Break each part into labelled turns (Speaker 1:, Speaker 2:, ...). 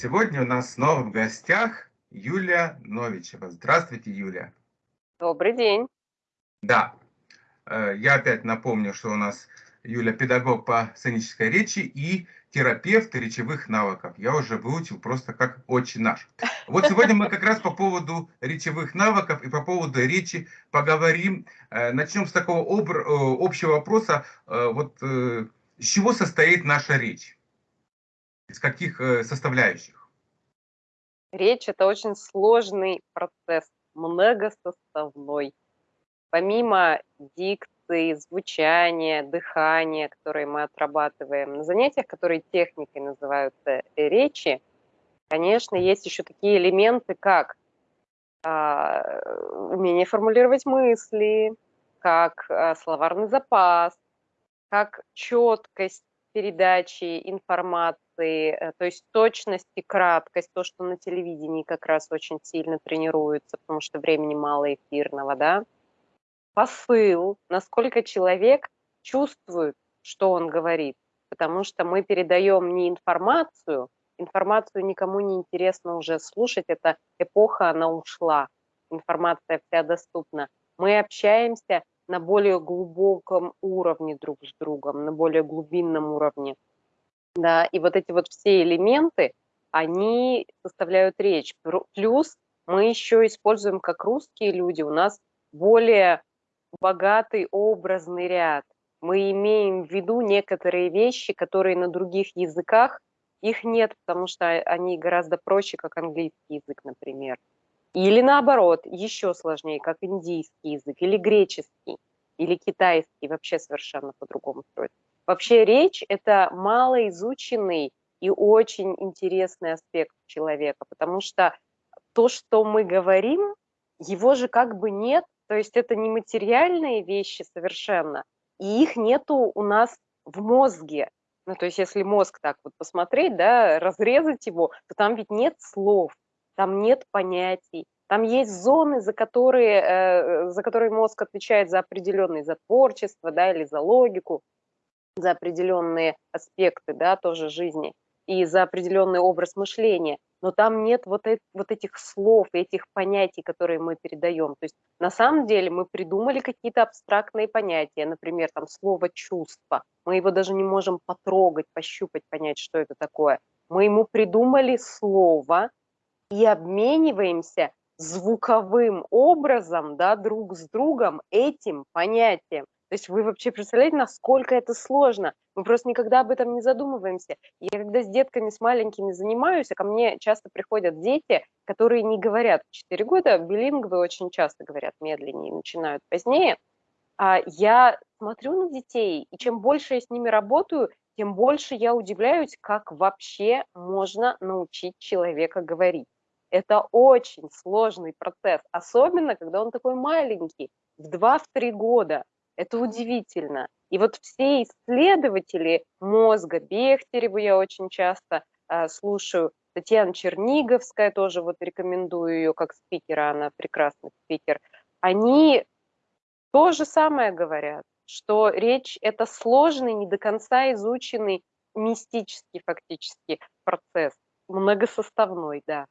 Speaker 1: Сегодня у нас снова в гостях Юлия Новичева. Здравствуйте, Юлия.
Speaker 2: Добрый день.
Speaker 1: Да, э, я опять напомню, что у нас Юля педагог по сценической речи и терапевт речевых навыков. Я уже выучил просто как очень наш. Вот сегодня мы как раз по поводу речевых навыков и по поводу речи поговорим. Э, начнем с такого э, общего вопроса. Вот из чего состоит наша речь? Из каких э, составляющих?
Speaker 2: Речь – это очень сложный процесс, многосоставной. Помимо дикции, звучания, дыхания, которые мы отрабатываем на занятиях, которые техникой называются э, речи, конечно, есть еще такие элементы, как а, умение формулировать мысли, как а, словарный запас, как четкость передачи информации, э, то есть точность и краткость, то, что на телевидении как раз очень сильно тренируется, потому что времени мало эфирного, да. Посыл, насколько человек чувствует, что он говорит, потому что мы передаем не информацию, информацию никому не интересно уже слушать, эта эпоха, она ушла, информация вся доступна. Мы общаемся на более глубоком уровне друг с другом, на более глубинном уровне. Да, и вот эти вот все элементы, они составляют речь. Плюс мы еще используем, как русские люди, у нас более богатый образный ряд. Мы имеем в виду некоторые вещи, которые на других языках их нет, потому что они гораздо проще, как английский язык, например. Или наоборот, еще сложнее, как индийский язык, или греческий, или китайский, вообще совершенно по-другому строится. Вообще речь – это малоизученный и очень интересный аспект человека, потому что то, что мы говорим, его же как бы нет, то есть это не материальные вещи совершенно, и их нету у нас в мозге. Ну, то есть если мозг так вот посмотреть, да, разрезать его, то там ведь нет слов, там нет понятий, там есть зоны, за которые, э, за которые мозг отвечает за определенные, за творчество, да, или за логику, за определенные аспекты, да, тоже жизни, и за определенный образ мышления. Но там нет вот, э вот этих слов, этих понятий, которые мы передаем. То есть на самом деле мы придумали какие-то абстрактные понятия, например, там слово «чувство». Мы его даже не можем потрогать, пощупать, понять, что это такое. Мы ему придумали слово, и обмениваемся звуковым образом, да, друг с другом этим понятием. То есть вы вообще представляете, насколько это сложно? Мы просто никогда об этом не задумываемся. Я когда с детками, с маленькими занимаюсь, а ко мне часто приходят дети, которые не говорят в 4 года, билингвы очень часто говорят медленнее, начинают позднее. А я смотрю на детей, и чем больше я с ними работаю, тем больше я удивляюсь, как вообще можно научить человека говорить. Это очень сложный процесс, особенно когда он такой маленький, в 2-3 года. Это удивительно. И вот все исследователи мозга, Бехтереву я очень часто э, слушаю, Татьяна Черниговская тоже вот рекомендую ее как спикера, она прекрасный спикер, они то же самое говорят, что речь – это сложный, не до конца изученный, мистический фактически процесс, многосоставной, да.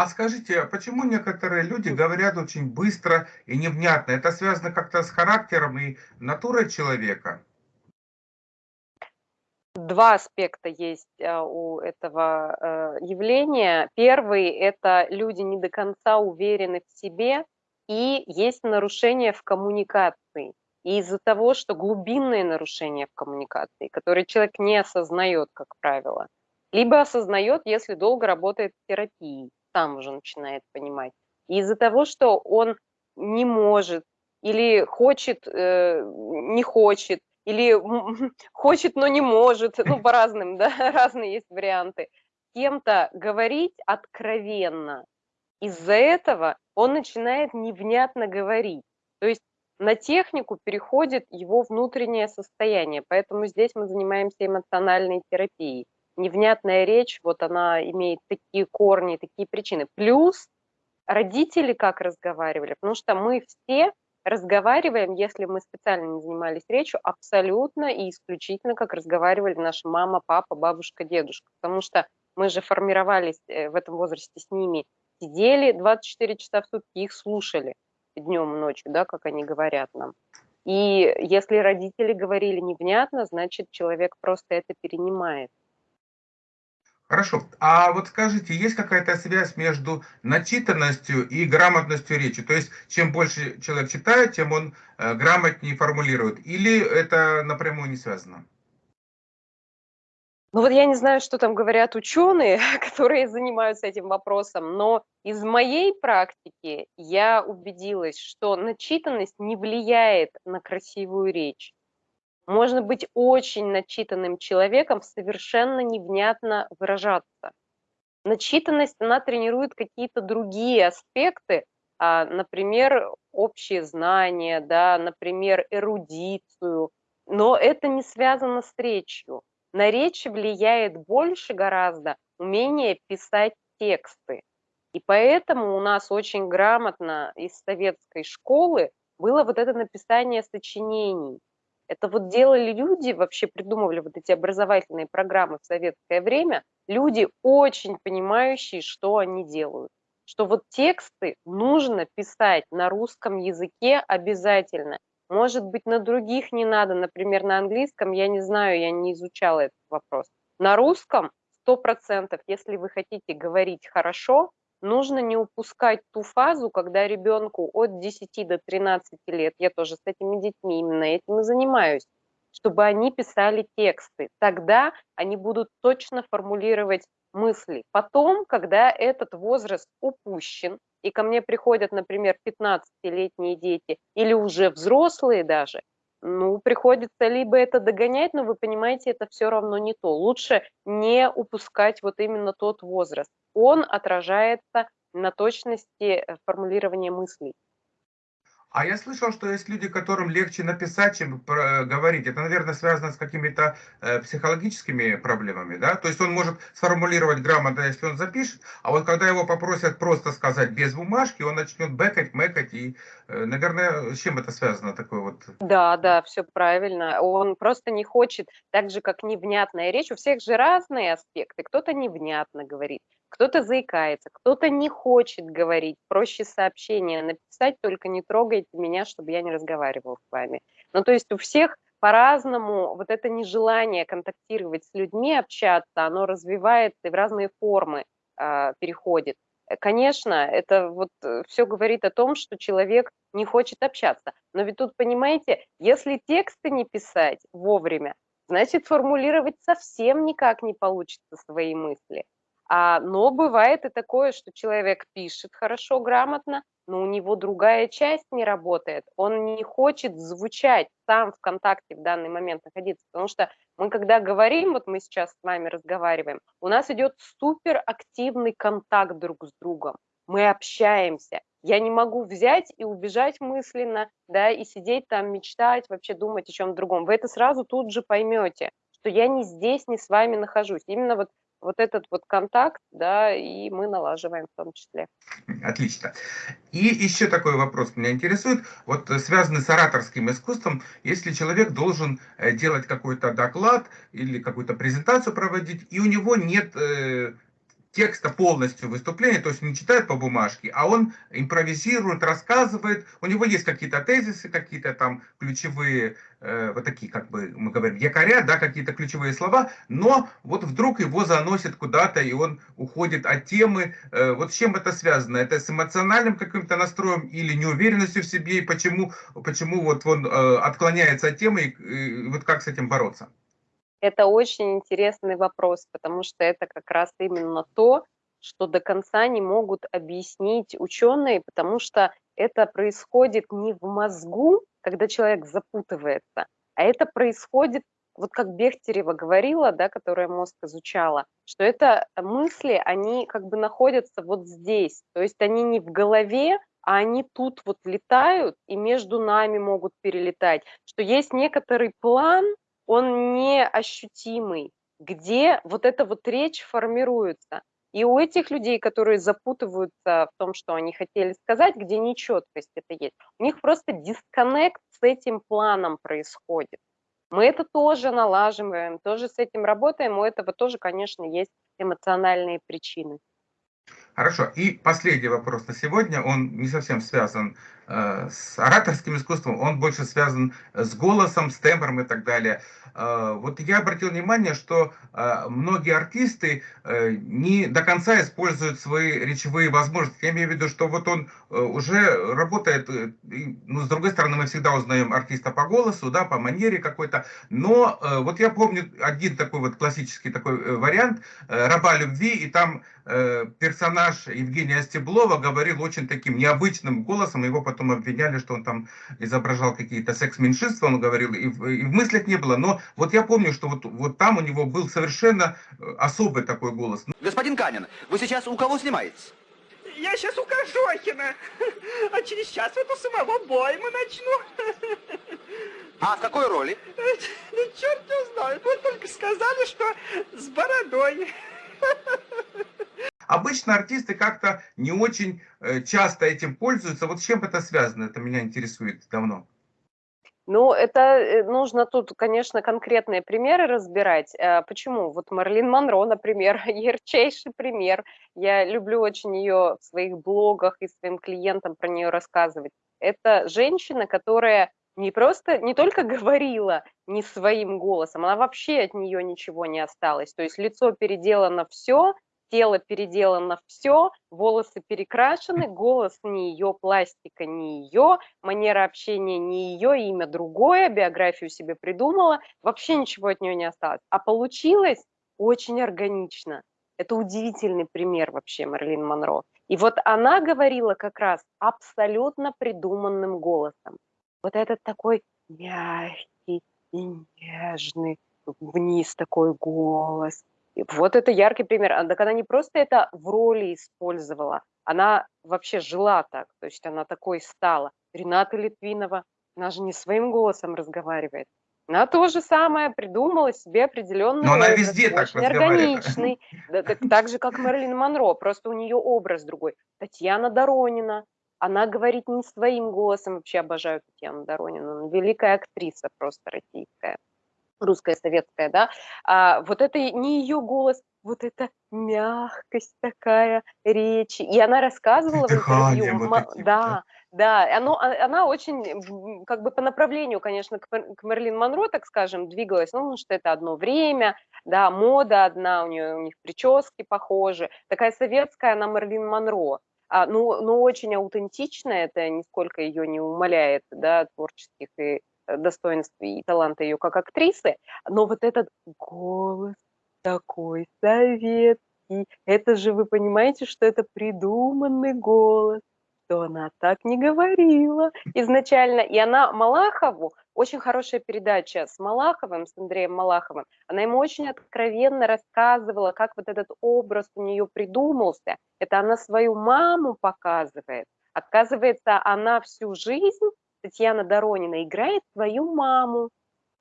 Speaker 1: А скажите, а почему некоторые люди говорят очень быстро и невнятно? Это связано как-то с характером и натурой человека?
Speaker 2: Два аспекта есть а, у этого э, явления. Первый – это люди не до конца уверены в себе, и есть нарушение в коммуникации. Из-за того, что глубинные нарушения в коммуникации, которые человек не осознает, как правило, либо осознает, если долго работает в терапии сам уже начинает понимать. И из-за того, что он не может или хочет, э, не хочет, или хочет, но не может, ну, по разным, да, разные есть варианты, кем-то говорить откровенно. Из-за этого он начинает невнятно говорить. То есть на технику переходит его внутреннее состояние, поэтому здесь мы занимаемся эмоциональной терапией невнятная речь, вот она имеет такие корни, такие причины. Плюс родители как разговаривали, потому что мы все разговариваем, если мы специально не занимались речью, абсолютно и исключительно, как разговаривали наша мама, папа, бабушка, дедушка. Потому что мы же формировались э, в этом возрасте с ними, сидели 24 часа в сутки, их слушали днем, ночью, да, как они говорят нам. И если родители говорили невнятно, значит, человек просто это перенимает.
Speaker 1: Хорошо. А вот скажите, есть какая-то связь между начитанностью и грамотностью речи? То есть, чем больше человек читает, тем он э, грамотнее формулирует? Или это напрямую не связано?
Speaker 2: Ну вот я не знаю, что там говорят ученые, которые занимаются этим вопросом, но из моей практики я убедилась, что начитанность не влияет на красивую речь. Можно быть очень начитанным человеком, совершенно невнятно выражаться. Начитанность, она тренирует какие-то другие аспекты, а, например, общие знания, да, например, эрудицию, но это не связано с речью. На речь влияет больше гораздо умение писать тексты. И поэтому у нас очень грамотно из советской школы было вот это написание сочинений. Это вот делали люди, вообще придумывали вот эти образовательные программы в советское время, люди очень понимающие, что они делают. Что вот тексты нужно писать на русском языке обязательно. Может быть, на других не надо, например, на английском, я не знаю, я не изучала этот вопрос. На русском 100%, если вы хотите говорить хорошо, нужно не упускать ту фазу, когда ребенку от 10 до 13 лет, я тоже с этими детьми именно этим и занимаюсь, чтобы они писали тексты. Тогда они будут точно формулировать мысли. Потом, когда этот возраст упущен, и ко мне приходят, например, 15-летние дети или уже взрослые даже, ну, приходится либо это догонять, но вы понимаете, это все равно не то. Лучше не упускать вот именно тот возраст. Он отражается на точности э, формулирования мыслей.
Speaker 1: А я слышал, что есть люди, которым легче написать, чем говорить. Это, наверное, связано с какими-то э, психологическими проблемами, да? То есть он может сформулировать грамотно, если он запишет, а вот когда его попросят просто сказать без бумажки, он начнет бэкать, мэкать, и, э, наверное, с чем это связано такое вот?
Speaker 2: Да, да, все правильно. Он просто не хочет, так же, как невнятная речь, у всех же разные аспекты. Кто-то невнятно говорит, кто-то заикается, кто-то не хочет говорить, проще сообщение написать, только не трогайте меня, чтобы я не разговаривал с вами. Ну, то есть у всех по-разному вот это нежелание контактировать с людьми, общаться, оно развивается и в разные формы э, переходит. Конечно, это вот э, все говорит о том, что человек не хочет общаться. Но ведь тут, понимаете, если тексты не писать вовремя, значит, формулировать совсем никак не получится свои мысли. А, но бывает и такое, что человек пишет хорошо, грамотно, но у него другая часть не работает. Он не хочет звучать сам в контакте в данный момент находиться. Потому что мы когда говорим, вот мы сейчас с вами разговариваем, у нас идет суперактивный контакт друг с другом. Мы общаемся. Я не могу взять и убежать мысленно, да, и сидеть там, мечтать, вообще думать о чем-то другом. Вы это сразу тут же поймете, что я не здесь, не с вами нахожусь. Именно вот вот этот вот контакт, да, и мы налаживаем в том числе.
Speaker 1: Отлично. И еще такой вопрос меня интересует, вот э, связанный с ораторским искусством, если человек должен э, делать какой-то доклад или какую-то презентацию проводить, и у него нет э, текста полностью выступления, то есть не читает по бумажке, а он импровизирует, рассказывает, у него есть какие-то тезисы, какие-то там ключевые, э, вот такие, как бы мы говорим, якоря, да, какие-то ключевые слова, но вот вдруг его заносит куда-то, и он уходит от темы. Э, вот с чем это связано? Это с эмоциональным каким-то настроем или неуверенностью в себе, и почему, почему вот он э, отклоняется от темы, и, и вот как с этим бороться?
Speaker 2: Это очень интересный вопрос, потому что это как раз именно то, что до конца не могут объяснить ученые, потому что это происходит не в мозгу, когда человек запутывается, а это происходит, вот как Бехтерева говорила, да, которая мозг изучала, что это мысли, они как бы находятся вот здесь, то есть они не в голове, а они тут вот летают и между нами могут перелетать, что есть некоторый план, он неощутимый, где вот эта вот речь формируется. И у этих людей, которые запутываются в том, что они хотели сказать, где нечеткость это есть, у них просто дисконнект с этим планом происходит. Мы это тоже налаживаем, тоже с этим работаем, у этого тоже, конечно, есть эмоциональные причины.
Speaker 1: Хорошо. И последний вопрос на сегодня, он не совсем связан с ораторским искусством, он больше связан с голосом, с тембром и так далее. Э, вот я обратил внимание, что э, многие артисты э, не до конца используют свои речевые возможности. Я имею в виду, что вот он э, уже работает, э, ну, с другой стороны, мы всегда узнаем артиста по голосу, да, по манере какой-то, но э, вот я помню один такой вот классический такой э, вариант э, «Раба любви», и там э, персонаж Евгения Стеблова говорил очень таким необычным голосом, его потом обвиняли, что он там изображал какие-то секс-меньшинства, он говорил, и в, и в мыслях не было, но вот я помню, что вот, вот там у него был совершенно э, особый такой голос.
Speaker 3: Господин Канин, вы сейчас у кого снимаетесь?
Speaker 4: Я сейчас у Кожохина, а через час вот у самого Бойма начну.
Speaker 3: А в какой роли?
Speaker 4: Ну, черт не знает, вот только сказали, что с бородой.
Speaker 1: Обычно артисты как-то не очень э, часто этим пользуются. Вот с чем это связано? Это меня интересует давно.
Speaker 2: Ну, это э, нужно тут, конечно, конкретные примеры разбирать. Э, почему? Вот Марлин Монро, например, ярчайший пример. Я люблю очень ее в своих блогах и своим клиентам про нее рассказывать. Это женщина, которая не просто, не только говорила не своим голосом, она вообще от нее ничего не осталось. То есть лицо переделано все, тело переделано все, волосы перекрашены, голос не ее, пластика не ее, манера общения не ее, имя другое, биографию себе придумала, вообще ничего от нее не осталось. А получилось очень органично. Это удивительный пример вообще Марлин Монро. И вот она говорила как раз абсолютно придуманным голосом. Вот этот такой мягкий и нежный, вниз такой голос, вот это яркий пример. А, так она не просто это в роли использовала, она вообще жила так, то есть она такой стала. Рената Литвинова, она же не своим голосом разговаривает. Она то же самое придумала себе определенный
Speaker 1: Но образ, она везде так
Speaker 2: органичный, да, так, так же, как Мэрилин Монро, просто у нее образ другой. Татьяна Доронина, она говорит не своим голосом, вообще обожаю Татьяну Доронину, она великая актриса просто российская русская, советская, да, а вот это не ее голос, вот эта мягкость такая речи. И она рассказывала в интервью,
Speaker 1: вот этим,
Speaker 2: да, да, оно, а, она очень, как бы по направлению, конечно, к, к Мерлин Монро, так скажем, двигалась, ну, потому что это одно время, да, мода одна, у нее у них прически похожи, такая советская она Мерлин Монро, а, ну, ну, очень аутентичная, это нисколько ее не умаляет, да, творческих и достоинств и таланта ее как актрисы, но вот этот голос такой советский, это же вы понимаете, что это придуманный голос, что она так не говорила изначально. И она Малахову, очень хорошая передача с Малаховым, с Андреем Малаховым, она ему очень откровенно рассказывала, как вот этот образ у нее придумался. Это она свою маму показывает. Оказывается, она всю жизнь Татьяна Доронина играет свою маму.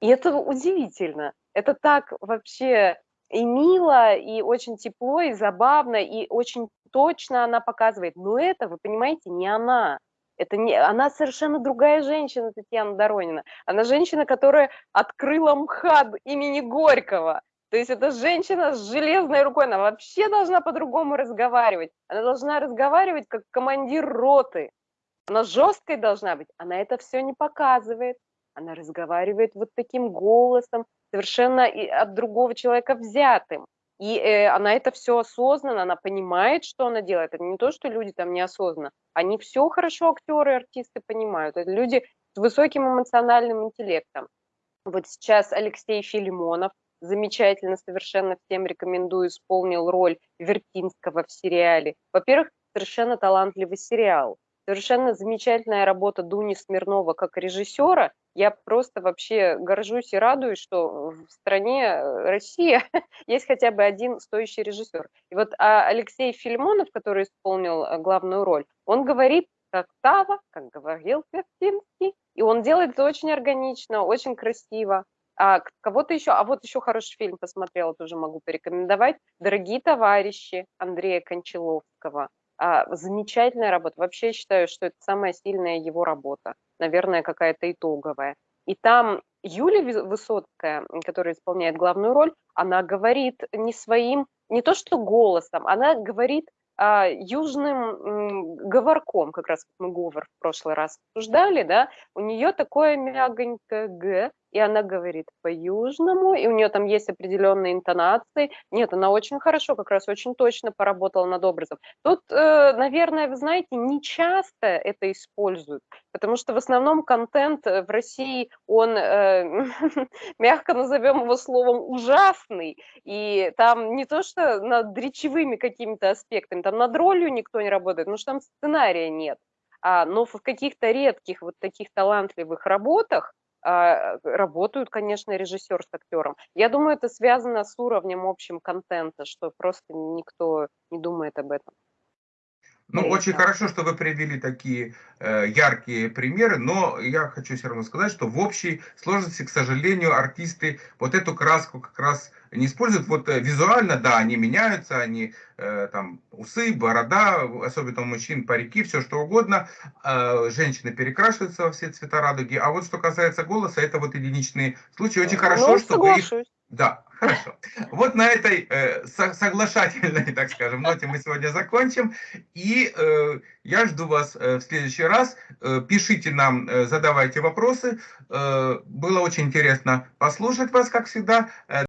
Speaker 2: И это удивительно. Это так вообще и мило, и очень тепло, и забавно, и очень точно она показывает. Но это, вы понимаете, не она. Это не, она совершенно другая женщина, Татьяна Доронина. Она женщина, которая открыла МХАТ имени Горького. То есть это женщина с железной рукой, она вообще должна по-другому разговаривать. Она должна разговаривать как командир роты. Она жесткой должна быть, она это все не показывает. Она разговаривает вот таким голосом, совершенно от другого человека взятым. И э, она это все осознанно, она понимает, что она делает. Это не то, что люди там неосознанно. Они все хорошо, актеры, артисты понимают. Это люди с высоким эмоциональным интеллектом. Вот сейчас Алексей Филимонов, замечательно, совершенно всем рекомендую, исполнил роль Вертинского в сериале. Во-первых, совершенно талантливый сериал совершенно замечательная работа Дуни Смирнова как режиссера. Я просто вообще горжусь и радуюсь, что в стране э, Россия есть хотя бы один стоящий режиссер. И вот а Алексей Филимонов, который исполнил э, главную роль, он говорит как Тава, как говорил Вертинский, и он делает это очень органично, очень красиво. А кого-то еще, а вот еще хороший фильм посмотрела, тоже могу порекомендовать. «Дорогие товарищи» Андрея Кончаловского. А, замечательная работа. Вообще считаю, что это самая сильная его работа. Наверное, какая-то итоговая. И там Юлия Высоцкая, которая исполняет главную роль, она говорит не своим, не то что голосом, она говорит а, южным говорком, как раз мы говор в прошлый раз обсуждали, да, у нее такое мягонькое «г», и она говорит по-южному, и у нее там есть определенные интонации. Нет, она очень хорошо, как раз очень точно поработала над образом. Тут, э, наверное, вы знаете, не часто это используют, потому что в основном контент э, в России, он, э, мягко назовем его словом, ужасный, и там не то, что над речевыми какими-то аспектами, там над ролью никто не работает, потому что там сценария нет. А, но в каких-то редких вот таких талантливых работах работают, конечно, режиссер с актером. Я думаю, это связано с уровнем общим контента, что просто никто не думает об этом.
Speaker 1: Ну, очень хорошо, что вы привели такие э, яркие примеры, но я хочу все равно сказать, что в общей сложности, к сожалению, артисты вот эту краску как раз не используют. Вот э, визуально, да, они меняются, они э, там усы, борода, особенно у мужчин, парики, все что угодно. Э, женщины перекрашиваются во все цвета радуги. А вот что касается голоса, это вот единичные случаи. Очень хорошо, ну, что вы их да, хорошо. Вот на этой э, соглашательной, так скажем, ноте мы сегодня закончим. И э, я жду вас э, в следующий раз. Э, пишите нам, э, задавайте вопросы. Э, было очень интересно послушать вас, как всегда. Э,